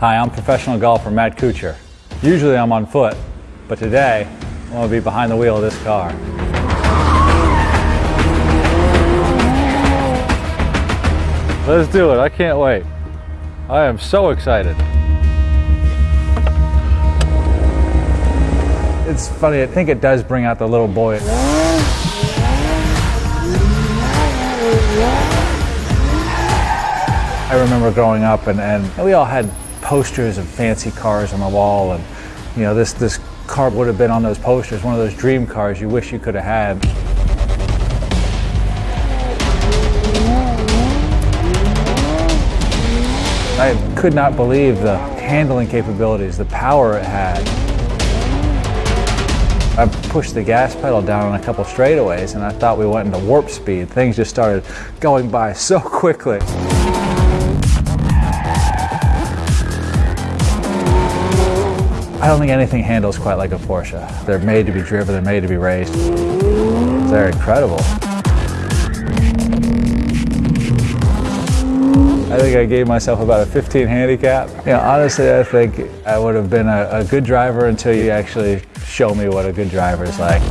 Hi, I'm professional golfer Matt Kuchar. Usually I'm on foot, but today I'm going to be behind the wheel of this car. Let's do it. I can't wait. I am so excited. It's funny, I think it does bring out the little boy. I remember growing up and, and we all had posters of fancy cars on the wall and you know this this car would have been on those posters, one of those dream cars you wish you could have had. I could not believe the handling capabilities, the power it had. I pushed the gas pedal down on a couple straightaways and I thought we went into warp speed. Things just started going by so quickly. I don't think anything handles quite like a Porsche. They're made to be driven, they're made to be raced. They're incredible. I think I gave myself about a 15 handicap. You know, honestly, I think I would have been a, a good driver until you actually show me what a good driver is like.